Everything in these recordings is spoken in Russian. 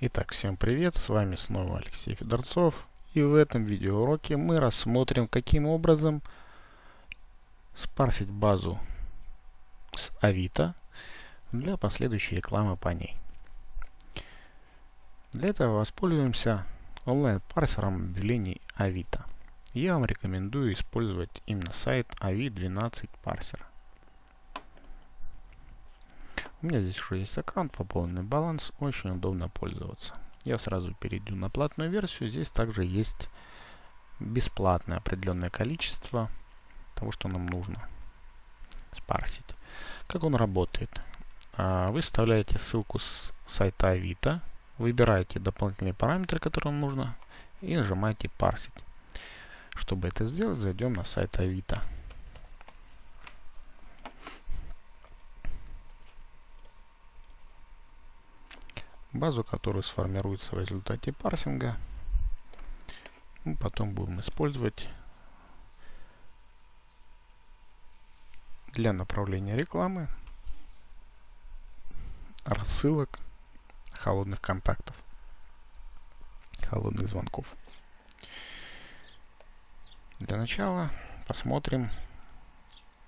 Итак, всем привет, с вами снова Алексей Федорцов. И в этом видеоуроке мы рассмотрим, каким образом спарсить базу с Авито для последующей рекламы по ней. Для этого воспользуемся онлайн-парсером объявлений Авито. Я вам рекомендую использовать именно сайт AVI12 парсера. У меня здесь уже есть аккаунт, пополненный баланс, очень удобно пользоваться. Я сразу перейду на платную версию. Здесь также есть бесплатное определенное количество того, что нам нужно спарсить. Как он работает? А, вы вставляете ссылку с сайта Авито, выбираете дополнительные параметры, которые вам нужно, и нажимаете парсить. Чтобы это сделать, зайдем на сайт Авито. Базу, которая сформируется в результате парсинга. Мы потом будем использовать для направления рекламы, рассылок, холодных контактов, холодных звонков. Для начала посмотрим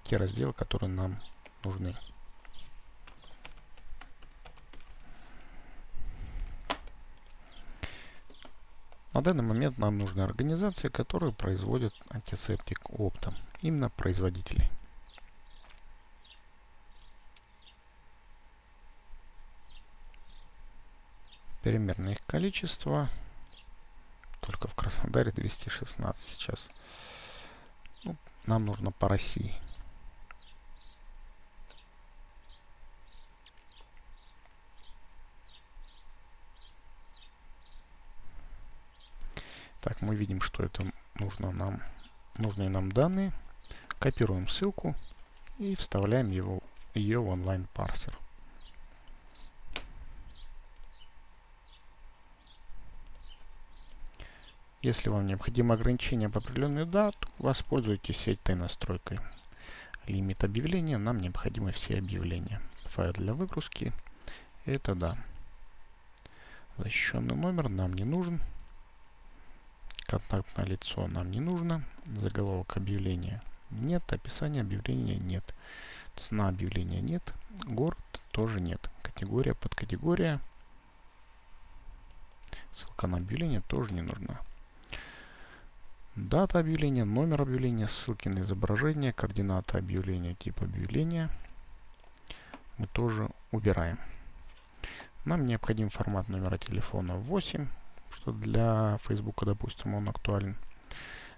те разделы, которые нам нужны. На данный момент нам нужны организации, которые производят антисептик оптом. Именно производители. Примерно их количество. Только в Краснодаре 216 сейчас. Ну, нам нужно по России. Так, мы видим, что это нужно нам, нужные нам данные. Копируем ссылку и вставляем его, ее в онлайн-парсер. Если вам необходимо ограничение по определенную дату, воспользуйтесь этой настройкой. Лимит объявления, нам необходимы все объявления. Файл для выгрузки, это да. Защищенный номер нам не нужен. Контактное лицо нам не нужно. Заголовок объявления нет. Описание объявления нет. Цена объявления нет. Город тоже нет. Категория, подкатегория. Ссылка на объявление тоже не нужна. Дата объявления, номер объявления, ссылки на изображение, координаты объявления, тип объявления мы тоже убираем. Нам необходим формат номера телефона 8 что для Facebook, допустим, он актуален.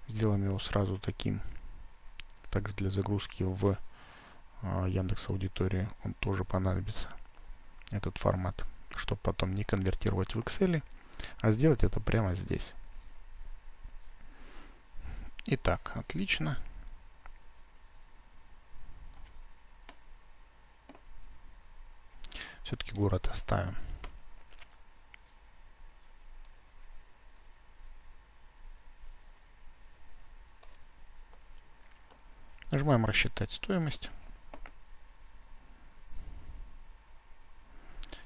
Сделаем его сразу таким. Также для загрузки в э, Яндекс Аудитории он тоже понадобится. Этот формат. Чтобы потом не конвертировать в Excel, а сделать это прямо здесь. Итак, отлично. Все-таки город оставим. Нажимаем «Рассчитать стоимость».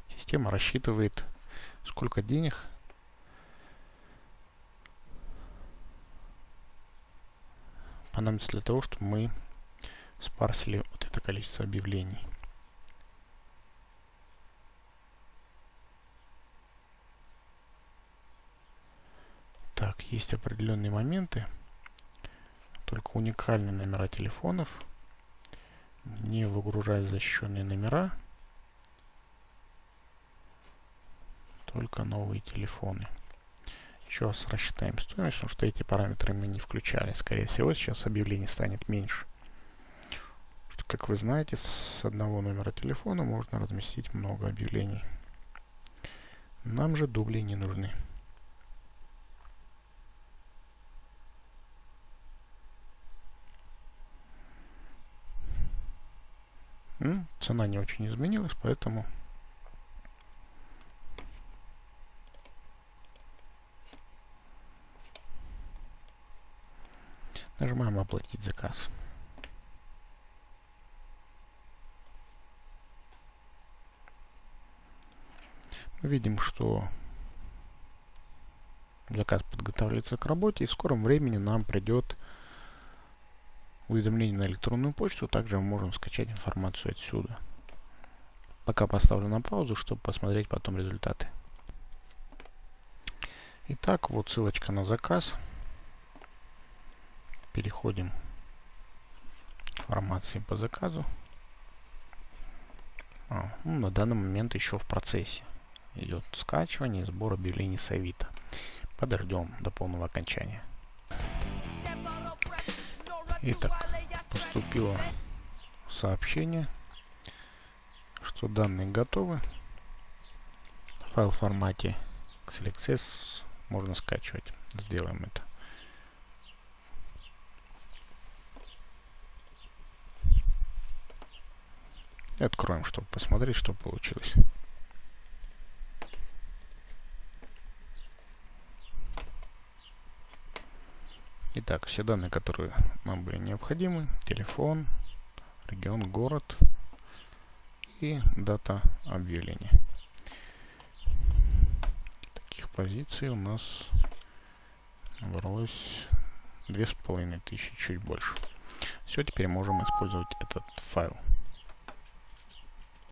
Система рассчитывает, сколько денег понадобится для того, чтобы мы спарсили вот это количество объявлений. Так, есть определенные моменты только уникальные номера телефонов. Не выгружать защищенные номера. Только новые телефоны. Еще раз рассчитаем стоимость, потому что эти параметры мы не включали. Скорее всего, сейчас объявлений станет меньше. Что, как вы знаете, с одного номера телефона можно разместить много объявлений. Нам же дубли не нужны. Цена не очень изменилась, поэтому нажимаем оплатить заказ. Мы видим, что Заказ подготавливается к работе, и в скором времени нам придет уведомление на электронную почту. Также мы можем скачать информацию отсюда. Пока поставлю на паузу, чтобы посмотреть потом результаты. Итак, вот ссылочка на заказ. Переходим к информации по заказу. А, ну, на данный момент еще в процессе идет скачивание и сбор объявлений с Авито. Подождем до полного окончания. Итак, поступило сообщение, что данные готовы. Файл в формате XLXS можно скачивать. Сделаем это. И откроем, чтобы посмотреть, что получилось. Итак, все данные, которые нам были необходимы. Телефон, регион, город и дата объявления. Таких позиций у нас набралось две с половиной тысячи, чуть больше. Все, теперь можем использовать этот файл.